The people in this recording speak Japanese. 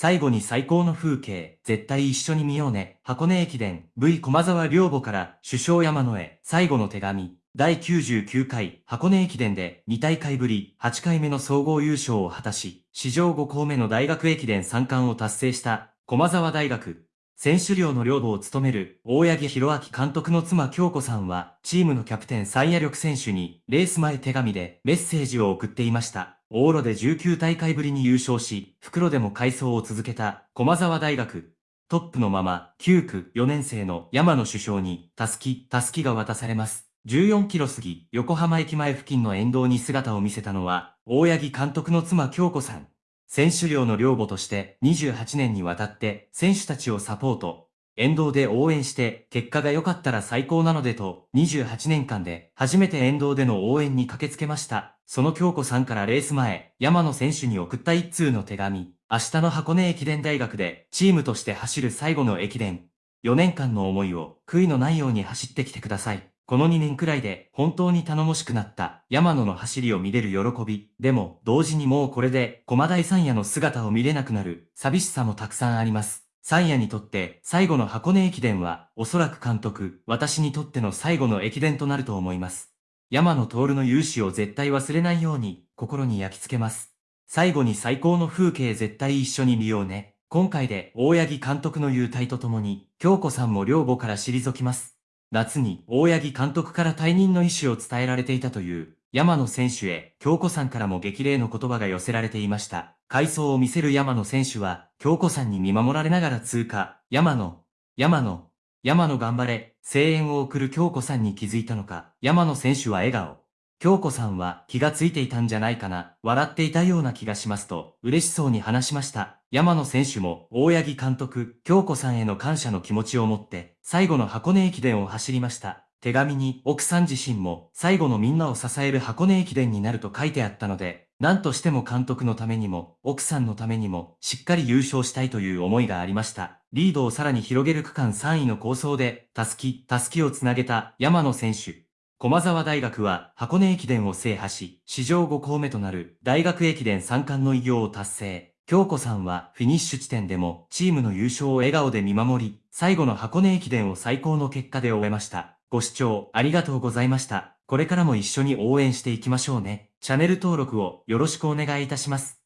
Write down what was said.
最後に最高の風景、絶対一緒に見ようね。箱根駅伝、V 駒沢両母から首相山野へ最後の手紙。第99回箱根駅伝で2大会ぶり8回目の総合優勝を果たし、史上5校目の大学駅伝3冠を達成した駒沢大学。選手寮の寮母を務める大八木弘明監督の妻京子さんは、チームのキャプテン最野力選手にレース前手紙でメッセージを送っていました。往路で19大会ぶりに優勝し、袋でも改装を続けた駒沢大学。トップのまま、9区4年生の山野首相に、たすき、たすきが渡されます。14キロ過ぎ、横浜駅前付近の沿道に姿を見せたのは、大八木監督の妻京子さん。選手寮の寮母として28年にわたって選手たちをサポート、沿道で応援して結果が良かったら最高なのでと28年間で初めて沿道での応援に駆けつけました。その京子さんからレース前、山野選手に送った一通の手紙。明日の箱根駅伝大学でチームとして走る最後の駅伝。4年間の思いを悔いのないように走ってきてください。この2年くらいで本当に頼もしくなった山野の走りを見れる喜び。でも同時にもうこれで駒大三夜の姿を見れなくなる寂しさもたくさんあります。サイヤにとって最後の箱根駅伝はおそらく監督、私にとっての最後の駅伝となると思います。山野徹の勇姿を絶対忘れないように心に焼き付けます。最後に最高の風景絶対一緒に見ようね。今回で大八木監督の優待とともに京子さんも両母から退きます。夏に大八木監督から退任の意思を伝えられていたという山野選手へ京子さんからも激励の言葉が寄せられていました。回想を見せる山野選手は、京子さんに見守られながら通過。山野、山野、山野頑張れ、声援を送る京子さんに気づいたのか、山野選手は笑顔。京子さんは気がついていたんじゃないかな、笑っていたような気がしますと、嬉しそうに話しました。山野選手も、大八木監督、京子さんへの感謝の気持ちを持って、最後の箱根駅伝を走りました。手紙に奥さん自身も最後のみんなを支える箱根駅伝になると書いてあったので、何としても監督のためにも、奥さんのためにも、しっかり優勝したいという思いがありました。リードをさらに広げる区間3位の構想で、たすき、たすきをつなげた山野選手。駒沢大学は箱根駅伝を制覇し、史上5校目となる大学駅伝3冠の偉業を達成。京子さんはフィニッシュ地点でもチームの優勝を笑顔で見守り、最後の箱根駅伝を最高の結果で終えました。ご視聴ありがとうございました。これからも一緒に応援していきましょうね。チャンネル登録をよろしくお願いいたします。